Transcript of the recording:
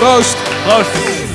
Proost. Proost.